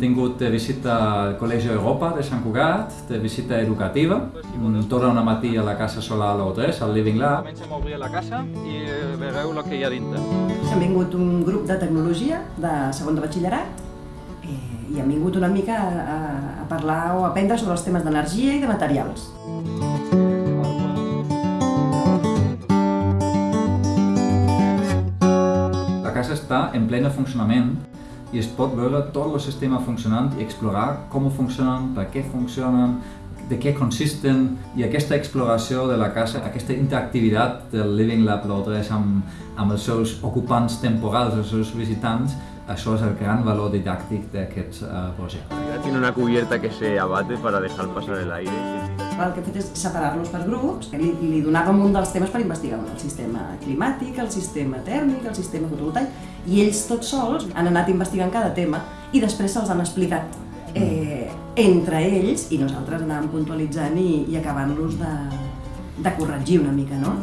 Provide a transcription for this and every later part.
tingut de visita al Col·legi Europa de Sant Cugat, de visita educativa, torna una matí a la casa solar a 3 al Living Lab. Comencem a obrir la casa i veureu el que hi ha dintre. Han vingut un grup de tecnologia de segon de batxillerat eh, i han vingut una mica a, a parlar o a aprendre sobre els temes d'energia i de materials. La casa està en plena funcionament i es pot veure tot el sistema funcionant i explorar com funcionen, per què funcionen, de què consisten i aquesta exploració de la casa, aquesta interactivitat del Living Lab Lodres amb, amb els seus ocupants temporals, els seus visitants, això és el gran valor didàctic d'aquest uh, projecte. Tiene una cubierta que se abate para dejar pasar el aire. El que he fet és separar-los per grups. Li, li donàvem un dels temes per investigar, el sistema climàtic, el sistema tèrmic, el sistema fotovoltaic, i ells tots sols han anat investigant cada tema i després se'ls han explicat eh, entre ells i nosaltres anàvem puntualitzant i, i acabant-los de, de corregir una mica, no?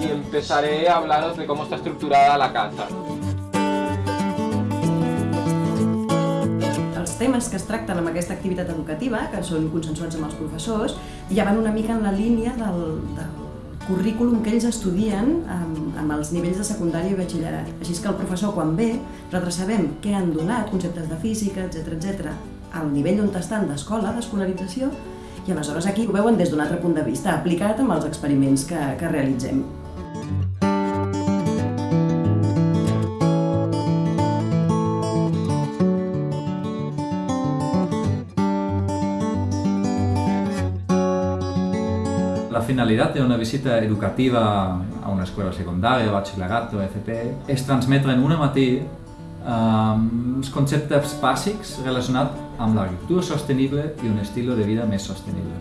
Y empezaré a hablaros de cómo está estructurada la casa. Temes que es tracten amb aquesta activitat educativa, que són consensuats amb els professors, ja van una mica en la línia del, del currículum que ells estudien amb, amb els nivells de secundària i batxillerat. Així que el professor, quan ve, nosaltres sabem què han donat, conceptes de física, etc etc, al nivell on estan d'escola, d'escolarització, i aleshores aquí ho veuen des d'un altre punt de vista, aplicat amb els experiments que, que realitzem. La finalitat d'una visita educativa a una escola secundària, batxillerat o FP és transmetre en una matí els conceptes bàsics relacionats amb l'agricultura sostenible i un estil de vida més sostenible.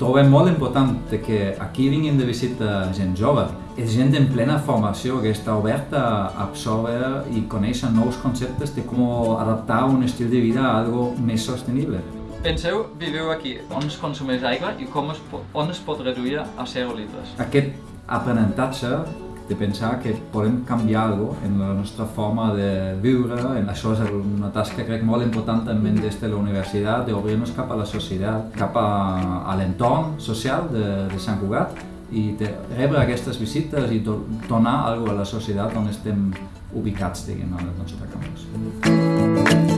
Trobem molt important que aquí vinguin de visita gent jove. És gent en plena formació que està oberta a absorbir i conèixer nous conceptes de com adaptar un estil de vida a algo més sostenible. Penseu, viveu aquí, on es consumeix aigua i com es, on es pot reduir a 0 litres. Aquest aprenentatge de pensar que podem canviar alguna cosa en la nostra forma de viure, en això és una tasca crec molt important també des de la universitat, d'obrir-nos cap a la societat, cap a, a l'entorn social de, de Sant Cugat i de rebre aquestes visites i do, donar alguna a la societat on estem ubicats, diguem, al nostre campus.